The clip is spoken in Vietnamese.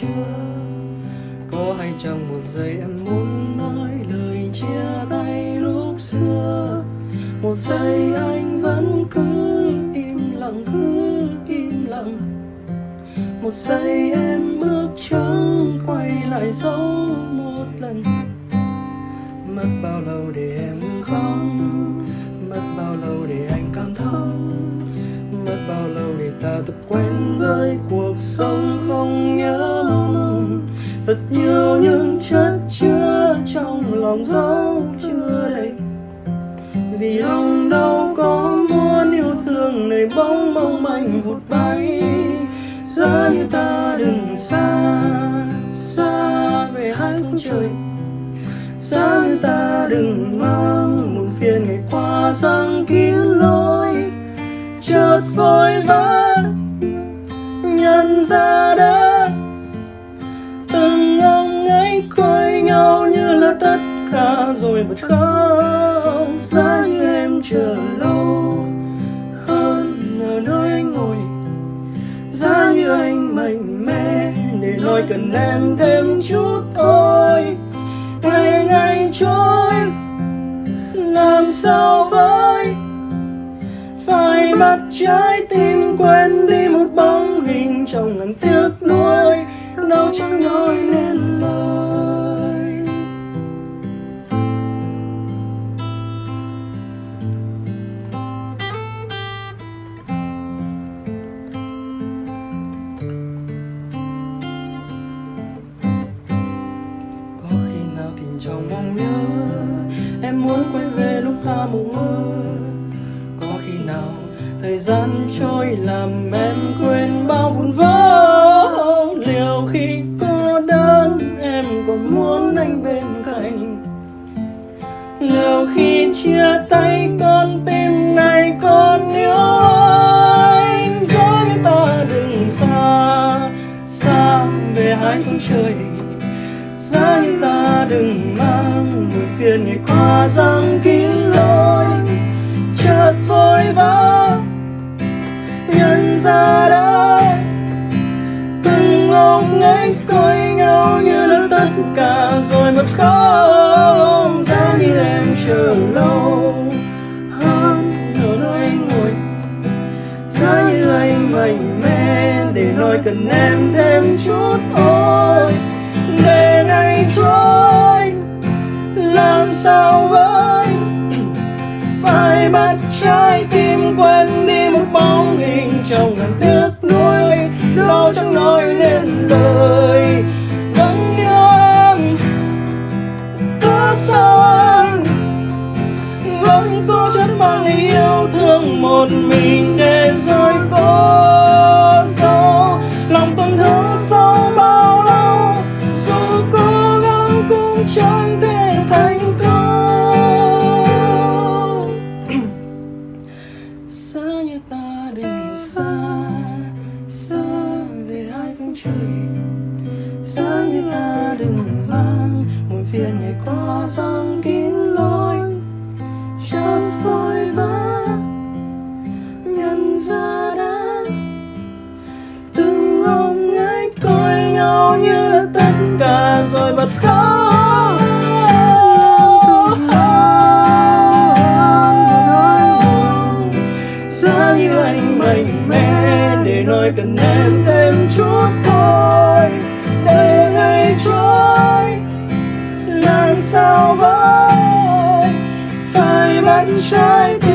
chưa? Có hay trong một giây em muốn nói lời chia tay lúc xưa? Một giây anh vẫn cứ im lặng, cứ im lặng. Một giây em bước trắng quay lại dấu một lần. Mất bao lâu để em ngừng khóc? Mất bao lâu để anh cảm thông? Mất bao lâu để ta tập quen với cuộc sống không thật nhiều những chất chứa trong lòng dấu chưa đầy. Vì lòng đâu có muốn yêu thương nơi bóng mong manh vụt bay. Giá như ta đừng xa xa về hai phương trời. Giá như ta đừng mang một phiền ngày qua giăng kín lối. Chợt vội vã, nhận ra đã rồi bật khóc giá như em chờ lâu hơn ở nơi anh ngồi. Giá như anh mạnh mẽ, để nói cần em thêm chút thôi. Ngày ngày trôi, làm sao với phải bắt trái tim quên đi một bóng hình trong ngàn tiếc nuối. Đau chẳng nói nên lời. Em muốn quay về lúc ta mộng mơ. Có khi nào thời gian trôi làm em quên bao vụn vỡ liệu khi cô đơn em còn muốn anh bên cạnh? Liệu khi chia tay con tim quên ngày qua răng kín lối chợt vội vã nhận ra đã từng ngóng ngách coi nhau như là tất cả, rồi mất không giá như em chờ lâu. Hơn ở nơi anh ngồi giá như anh mạnh mẽ để nói cần em thêm chút thôi. Phải bắt trái tim quên đi một bóng hình trong ngàn tiếc nuối lo chẳng nói nên lời vẫn nhớ em có sao anh vẫn cố chất mang yêu thương một mình để rồi có dấu. Lòng tổn thương sau đừng mang phiền nhảy qua giăng kín phải